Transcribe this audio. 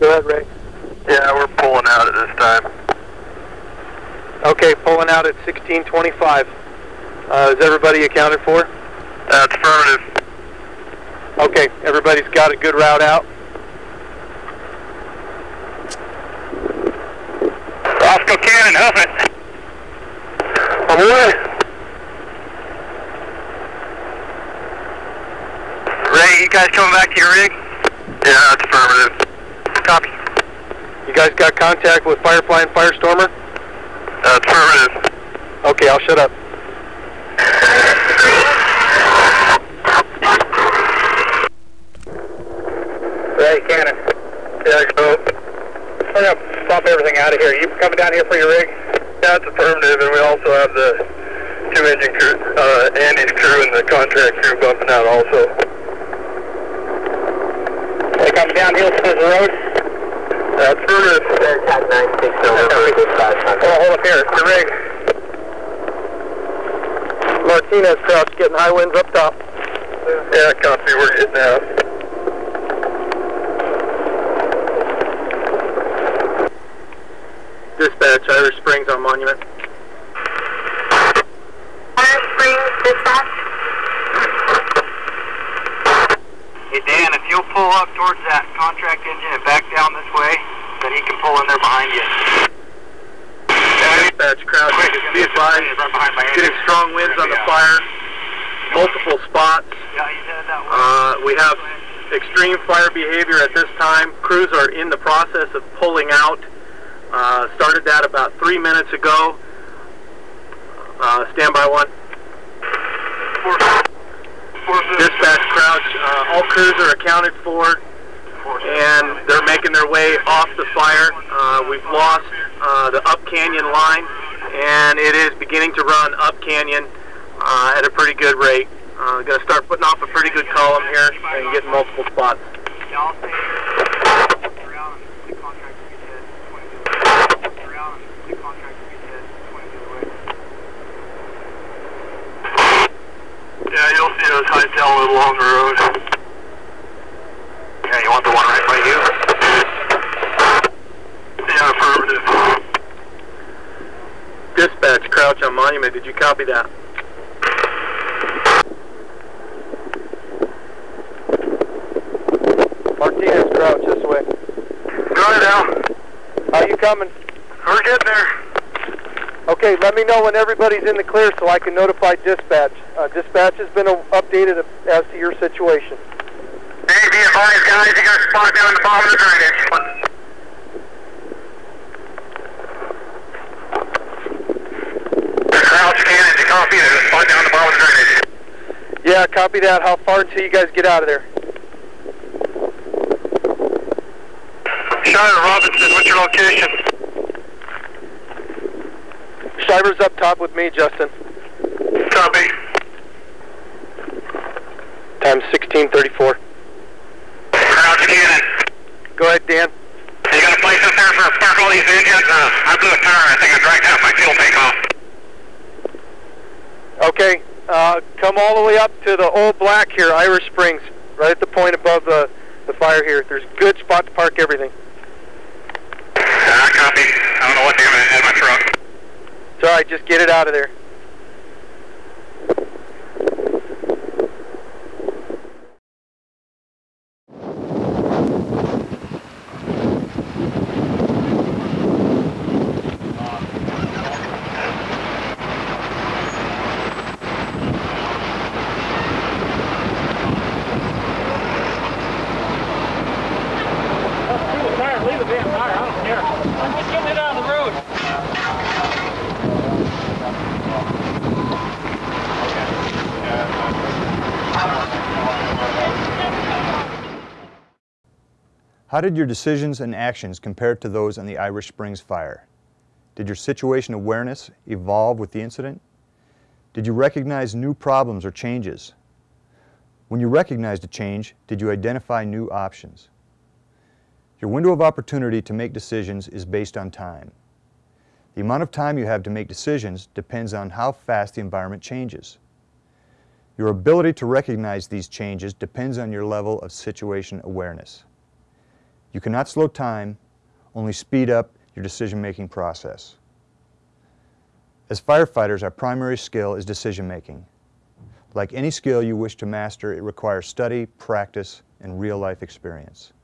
Go ahead, Ray. Yeah, we're pulling out at this time. Okay, pulling out at 1625. Uh, is everybody accounted for? That's affirmative. Okay, everybody's got a good route out. Roscoe Cannon, hoof it. I'm way. Ray, you guys coming back to your rig? Yeah, that's affirmative. Copy. You guys got contact with Firefly and Firestormer? That's affirmative. Okay, I'll shut up. Ray, Cannon. Yeah, go. We're gonna pump everything out of here. You coming down here for your rig? Yeah, it's affirmative, and we also have the two engine crew, uh, Andy's crew and the contract crew bumping out also. They come down Hillsmith Road? That's affirmative. Contact 960 over dispatch. Oh, hold up here, it's the rig. Martinez crouch getting high winds up top. Yeah, copy, we're getting out. Dispatch, Irish Springs on Monument. Iron Springs dispatch. Hey Dan, if you'll pull up towards that contract engine and back down this way, then he can pull in there behind you. Dispatch, crouch, be advised, Right behind my getting strong winds on the fire, multiple spots. Yeah, he's headed that way. Uh, we have extreme fire behavior at this time. Crews are in the process of pulling out. Uh, started that about three minutes ago. Uh, standby one. Dispatch Uh, all crews are accounted for, and they're making their way off the fire. Uh, we've lost uh, the up canyon line, and it is beginning to run up canyon uh, at a pretty good rate. Uh, going to start putting off a pretty good column here and getting multiple spots. Yeah, I'll stay around the contract to get head 20 around the contract to get head 20 the way. Yeah, you'll see us along the road. Yeah, you want the one right by you? Yeah, affirmative. Dispatch, crouch on monument. Did you copy that? Martinez, crouch this way. Go down. How you coming? We're getting there. Okay, let me know when everybody's in the clear so I can notify dispatch. Uh, dispatch has been updated as to your situation. Hey, be advised, guys, you got a spot down the bottom of the drainage. Crouch cannon, you copy it, spot down the bottom of the drainage. Yeah, copy that. How far until you guys get out of there? Shiner Robinson, what's your location? Shiver's up top with me, Justin. Copy. Time 1634. Crouch cannon. Go ahead, Dan. You got a place up there for spark all these engines? Uh, I blew a tire, I think I dragged out my fuel tank off. Okay, uh, come all the way up to the old black here, Irish Springs, right at the point above the, the fire here. There's a good spot to park everything. Uh, copy. I don't know what damn it had my truck. All right, just get it out of there. How did your decisions and actions compare to those on the Irish Springs fire? Did your situation awareness evolve with the incident? Did you recognize new problems or changes? When you recognized a change, did you identify new options? Your window of opportunity to make decisions is based on time. The amount of time you have to make decisions depends on how fast the environment changes. Your ability to recognize these changes depends on your level of situation awareness. You cannot slow time, only speed up your decision-making process. As firefighters, our primary skill is decision-making. Like any skill you wish to master, it requires study, practice, and real-life experience.